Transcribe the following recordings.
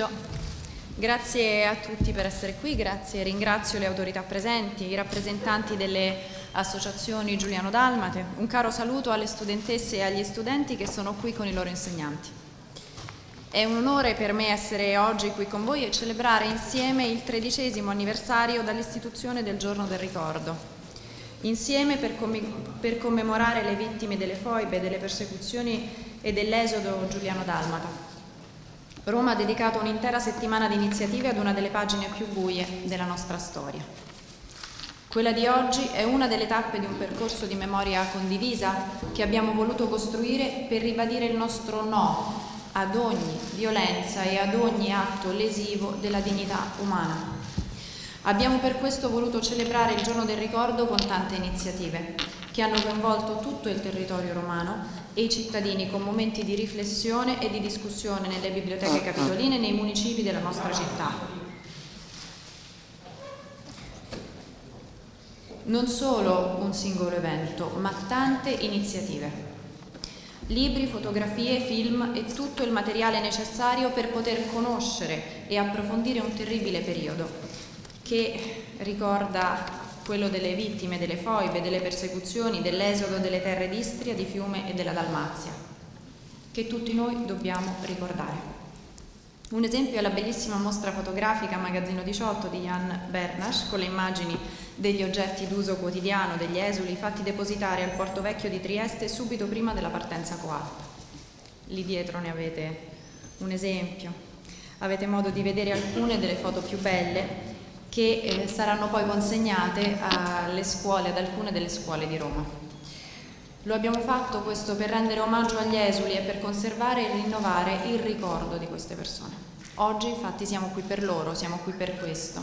pomeriggio. Grazie a tutti per essere qui, grazie, ringrazio le autorità presenti, i rappresentanti delle associazioni Giuliano Dalmate, un caro saluto alle studentesse e agli studenti che sono qui con i loro insegnanti. È un onore per me essere oggi qui con voi e celebrare insieme il tredicesimo anniversario dall'istituzione del Giorno del Ricordo, insieme per, per commemorare le vittime delle foibe, delle persecuzioni e dell'esodo Giuliano Dalmata. Roma ha dedicato un'intera settimana di iniziative ad una delle pagine più buie della nostra storia. Quella di oggi è una delle tappe di un percorso di memoria condivisa che abbiamo voluto costruire per ribadire il nostro no ad ogni violenza e ad ogni atto lesivo della dignità umana. Abbiamo per questo voluto celebrare il giorno del ricordo con tante iniziative che hanno coinvolto tutto il territorio romano e i cittadini con momenti di riflessione e di discussione nelle biblioteche ah, ah. capitoline e nei municipi della nostra città. Non solo un singolo evento, ma tante iniziative. Libri, fotografie, film e tutto il materiale necessario per poter conoscere e approfondire un terribile periodo che ricorda quello delle vittime delle foibe, delle persecuzioni, dell'esodo delle terre d'Istria, di Fiume e della Dalmazia, che tutti noi dobbiamo ricordare. Un esempio è la bellissima mostra fotografica Magazzino 18 di Jan Bernasch con le immagini degli oggetti d'uso quotidiano degli esuli fatti depositare al Porto Vecchio di Trieste subito prima della partenza coatta. Lì dietro ne avete un esempio. Avete modo di vedere alcune delle foto più belle che eh, saranno poi consegnate alle scuole, ad alcune delle scuole di Roma. Lo abbiamo fatto questo per rendere omaggio agli esuli e per conservare e rinnovare il ricordo di queste persone. Oggi infatti siamo qui per loro, siamo qui per questo.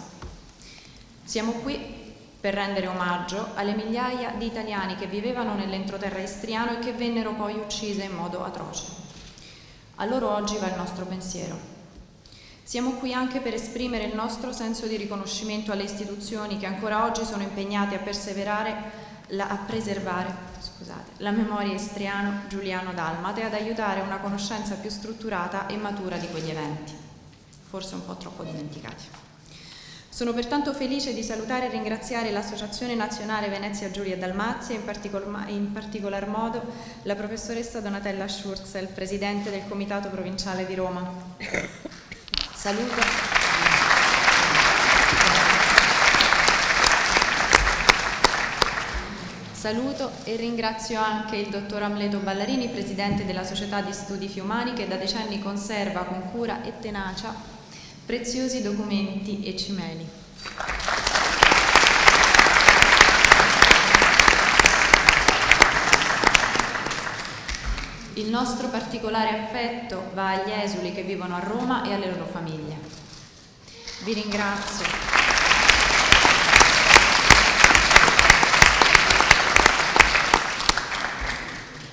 Siamo qui per rendere omaggio alle migliaia di italiani che vivevano nell'entroterra istriano e che vennero poi uccise in modo atroce. A loro oggi va il nostro pensiero. Siamo qui anche per esprimere il nostro senso di riconoscimento alle istituzioni che ancora oggi sono impegnate a perseverare, la, a preservare scusate, la memoria istriano-giuliano-dalmata e ad aiutare una conoscenza più strutturata e matura di quegli eventi, forse un po' troppo dimenticati. Sono pertanto felice di salutare e ringraziare l'Associazione Nazionale Venezia Giulia Dalmazia e in, in particolar modo la professoressa Donatella Schurzel, Presidente del Comitato Provinciale di Roma. Saluto. Saluto e ringrazio anche il dottor Amleto Ballarini, Presidente della Società di Studi Fiumani, che da decenni conserva con cura e tenacia preziosi documenti e cimeli. Nostro particolare affetto va agli esuli che vivono a Roma e alle loro famiglie. Vi ringrazio.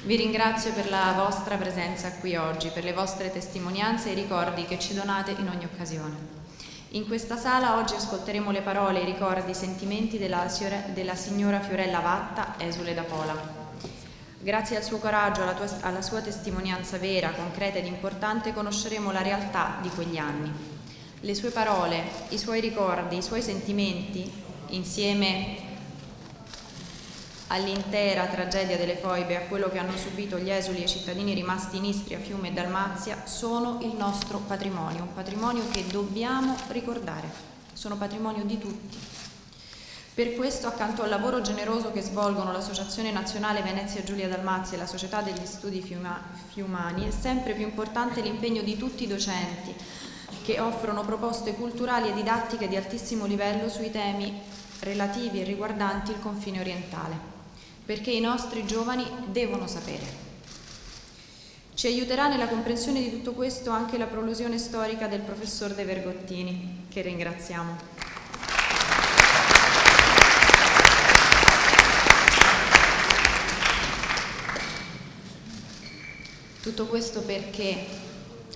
Vi ringrazio per la vostra presenza qui oggi, per le vostre testimonianze e i ricordi che ci donate in ogni occasione. In questa sala oggi ascolteremo le parole, i ricordi, i sentimenti della, della signora Fiorella Vatta, esule da Pola. Grazie al suo coraggio, alla, tua, alla sua testimonianza vera, concreta ed importante, conosceremo la realtà di quegli anni. Le sue parole, i suoi ricordi, i suoi sentimenti, insieme all'intera tragedia delle foibe a quello che hanno subito gli esuli e i cittadini rimasti in Istria, Fiume e Dalmazia, sono il nostro patrimonio, un patrimonio che dobbiamo ricordare, sono patrimonio di tutti. Per questo, accanto al lavoro generoso che svolgono l'Associazione Nazionale Venezia Giulia Dalmazia e la Società degli Studi Fiumani, è sempre più importante l'impegno di tutti i docenti che offrono proposte culturali e didattiche di altissimo livello sui temi relativi e riguardanti il confine orientale, perché i nostri giovani devono sapere. Ci aiuterà nella comprensione di tutto questo anche la prolusione storica del professor De Vergottini, che ringraziamo. Tutto questo perché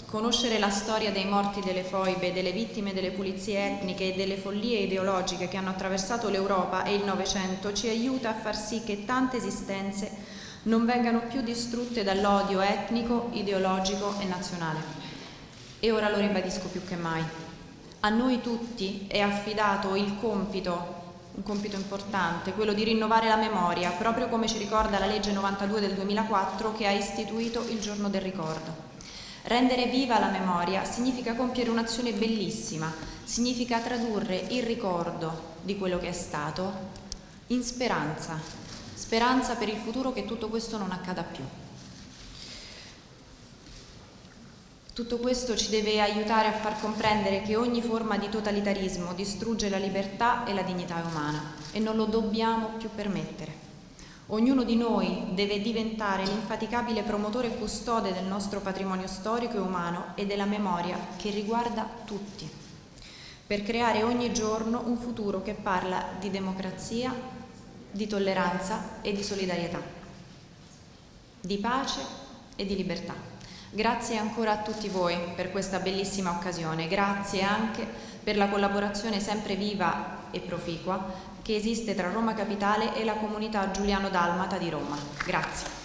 conoscere la storia dei morti delle foibe, delle vittime delle pulizie etniche e delle follie ideologiche che hanno attraversato l'Europa e il Novecento ci aiuta a far sì che tante esistenze non vengano più distrutte dall'odio etnico, ideologico e nazionale. E ora lo ribadisco più che mai. A noi tutti è affidato il compito un compito importante, quello di rinnovare la memoria, proprio come ci ricorda la legge 92 del 2004 che ha istituito il giorno del ricordo. Rendere viva la memoria significa compiere un'azione bellissima, significa tradurre il ricordo di quello che è stato in speranza, speranza per il futuro che tutto questo non accada più. Tutto questo ci deve aiutare a far comprendere che ogni forma di totalitarismo distrugge la libertà e la dignità umana e non lo dobbiamo più permettere. Ognuno di noi deve diventare l'infaticabile promotore e custode del nostro patrimonio storico e umano e della memoria che riguarda tutti, per creare ogni giorno un futuro che parla di democrazia, di tolleranza e di solidarietà, di pace e di libertà. Grazie ancora a tutti voi per questa bellissima occasione, grazie anche per la collaborazione sempre viva e proficua che esiste tra Roma Capitale e la comunità Giuliano Dalmata di Roma. Grazie.